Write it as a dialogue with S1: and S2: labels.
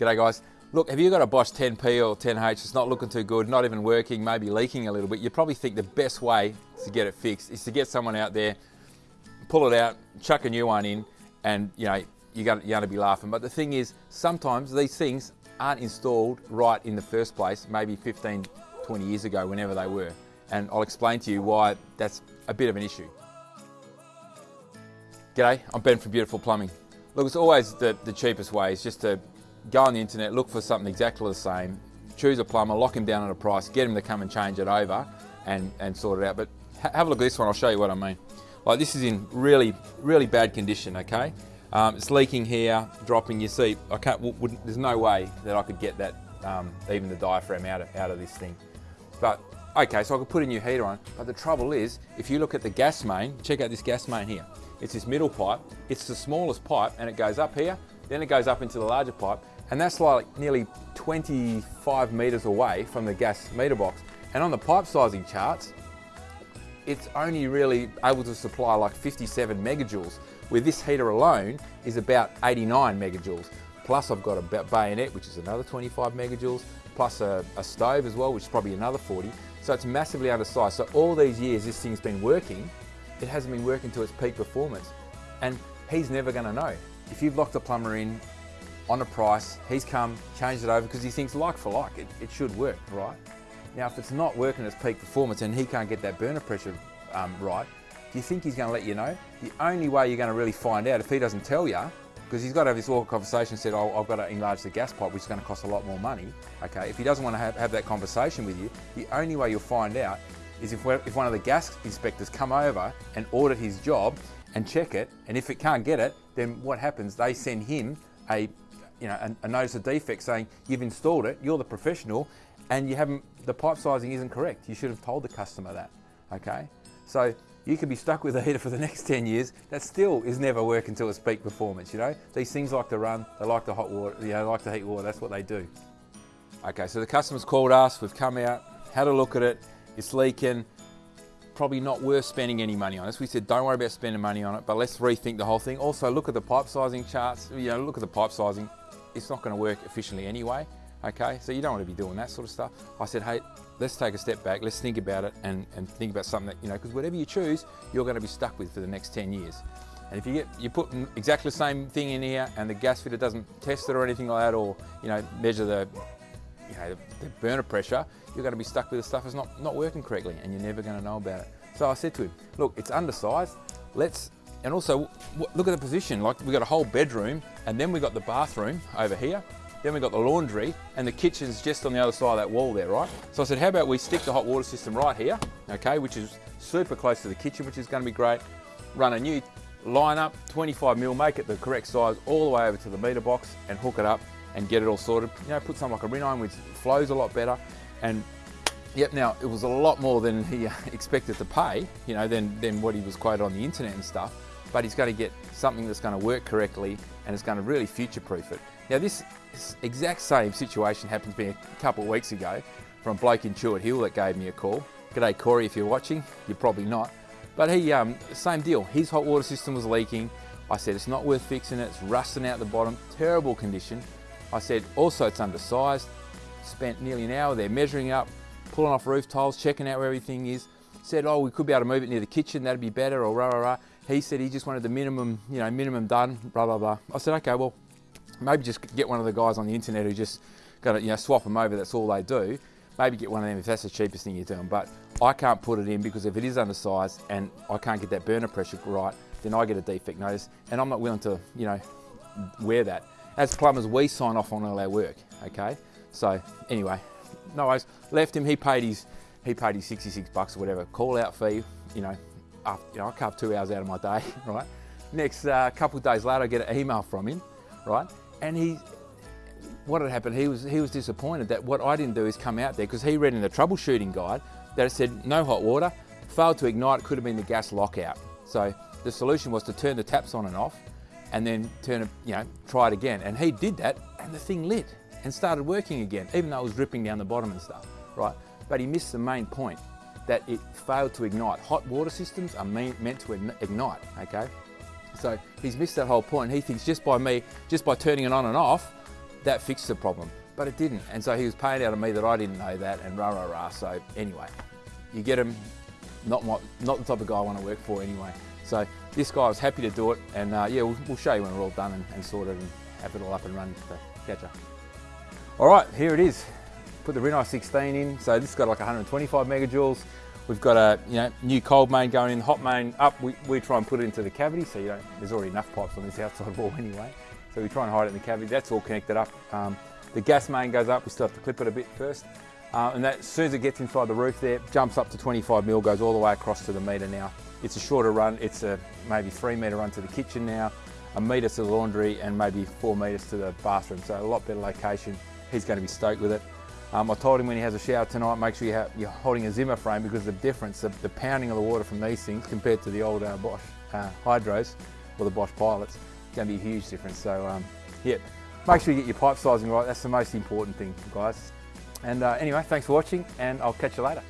S1: G'day guys. Look, have you got a Bosch 10P or 10H It's not looking too good, not even working, maybe leaking a little bit, you probably think the best way to get it fixed is to get someone out there, pull it out, chuck a new one in, and you know, you're to, you're to be laughing. But the thing is, sometimes these things aren't installed right in the first place, maybe 15, 20 years ago, whenever they were. And I'll explain to you why that's a bit of an issue. G'day, I'm Ben from Beautiful Plumbing. Look, it's always the, the cheapest way is just to go on the internet, look for something exactly the same, choose a plumber, lock him down on a price, get him to come and change it over and, and sort it out. But ha have a look at this one, I'll show you what I mean. Like this is in really, really bad condition, okay? Um, it's leaking here, dropping, you see, I can't, there's no way that I could get that, um, even the diaphragm out of, out of this thing. But, okay, so I could put a new heater on, but the trouble is, if you look at the gas main, check out this gas main here. It's this middle pipe, it's the smallest pipe and it goes up here, then it goes up into the larger pipe, and that's like nearly 25 meters away from the gas meter box. And on the pipe sizing charts, it's only really able to supply like 57 megajoules, where this heater alone is about 89 megajoules. Plus I've got a bayonet, which is another 25 megajoules, plus a, a stove as well, which is probably another 40. So it's massively undersized. So all these years this thing's been working, it hasn't been working to its peak performance. And he's never gonna know. If you've locked a plumber in on a price, he's come, changed it over because he thinks like for like, it, it should work, right? Now, if it's not working at its peak performance and he can't get that burner pressure um, right, do you think he's going to let you know? The only way you're going to really find out if he doesn't tell you, because he's got to have this awkward conversation said, oh, I've got to enlarge the gas pipe, which is going to cost a lot more money. Okay, if he doesn't want to have, have that conversation with you, the only way you'll find out is if, if one of the gas inspectors come over and audit his job and check it, and if it can't get it, then what happens? They send him a you know, a, a, notice of defect saying you've installed it, you're the professional, and you haven't, the pipe sizing isn't correct. You should have told the customer that, okay? So you could be stuck with a heater for the next 10 years, that still is never working to its peak performance, you know? These things like to run, they like the hot water, you know, they like to heat water, that's what they do. Okay, so the customer's called us, we've come out, had a look at it, it's leaking, probably not worth spending any money on this. We said don't worry about spending money on it, but let's rethink the whole thing. Also look at the pipe sizing charts, you know, look at the pipe sizing, it's not going to work efficiently anyway. Okay, so you don't want to be doing that sort of stuff. I said, hey, let's take a step back, let's think about it and, and think about something that, you know, because whatever you choose, you're going to be stuck with for the next 10 years. And if you get, you put exactly the same thing in here and the gas fitter doesn't test it or anything like that or, you know, measure the, you know, the, the burner pressure, you're going to be stuck with the stuff that's not, not working correctly and you're never going to know about it. So I said to him, look, it's undersized, let's and also, look at the position. Like we've got a whole bedroom and then we've got the bathroom over here. Then we've got the laundry and the kitchen's just on the other side of that wall there, right? So I said, how about we stick the hot water system right here, okay, which is super close to the kitchen, which is gonna be great. Run a new line up, 25 mil, make it the correct size, all the way over to the meter box and hook it up and get it all sorted. You know, put something like a Rinnai which flows a lot better. And yep, now it was a lot more than he expected to pay, you know, than, than what he was quoted on the internet and stuff but he's going to get something that's going to work correctly and it's going to really future-proof it. Now this, exact same situation happened to me a couple of weeks ago from bloke in Chewett Hill that gave me a call. G'day Corey if you're watching, you're probably not. But he, um, same deal, his hot water system was leaking. I said it's not worth fixing it, it's rusting out the bottom, terrible condition. I said also it's undersized, spent nearly an hour there measuring up, pulling off roof tiles, checking out where everything is. Said, oh, we could be able to move it near the kitchen, that'd be better, or rah, rah, rah. He said he just wanted the minimum, you know, minimum done, blah, blah, blah. I said, okay, well, maybe just get one of the guys on the internet who just got to, you know, swap them over, that's all they do. Maybe get one of them if that's the cheapest thing you're doing. But I can't put it in because if it is undersized and I can't get that burner pressure right, then I get a defect notice and I'm not willing to, you know, wear that. As plumbers, we sign off on all our work, okay? So anyway, no worries. Left him, he paid his, he paid his 66 bucks or whatever, call out fee, you know, you know, I carve two hours out of my day, right? Next uh, couple of days later, I get an email from him, right? And he, what had happened, he was, he was disappointed that what I didn't do is come out there because he read in the troubleshooting guide that it said no hot water, failed to ignite, could have been the gas lockout. So the solution was to turn the taps on and off and then turn it, you know, try it again. And he did that and the thing lit and started working again, even though it was dripping down the bottom and stuff, right? But he missed the main point that it failed to ignite. Hot water systems are meant to ignite, okay? So he's missed that whole point. He thinks just by me, just by turning it on and off, that fixed the problem, but it didn't. And so he was paying out of me that I didn't know that and rah, rah, rah. So anyway, you get him, not, my, not the type of guy I want to work for anyway. So this guy was happy to do it and uh, yeah, we'll, we'll, show you when we're all done and, and sorted and have it all up and running catch up. All right, here it is. Put the Rinnai 16 in. So this has got like 125 megajoules. We've got a you know, new cold main going in, hot main up. We, we try and put it into the cavity so you don't, there's already enough pipes on this outside wall anyway. So we try and hide it in the cavity. That's all connected up. Um, the gas main goes up. We still have to clip it a bit first. Uh, and that, as soon as it gets inside the roof there, jumps up to 25 mil, goes all the way across to the meter now. It's a shorter run. It's a maybe three metre run to the kitchen now, a metre to the laundry, and maybe four metres to the bathroom. So a lot better location. He's going to be stoked with it. Um, I told him when he has a shower tonight, make sure you have, you're holding a Zimmer frame because the difference, the, the, pounding of the water from these things compared to the old uh, Bosch uh, Hydros or the Bosch Pilots, going to be a huge difference. So um, yeah, make sure you get your pipe sizing right. That's the most important thing, guys. And uh, anyway, thanks for watching and I'll catch you later.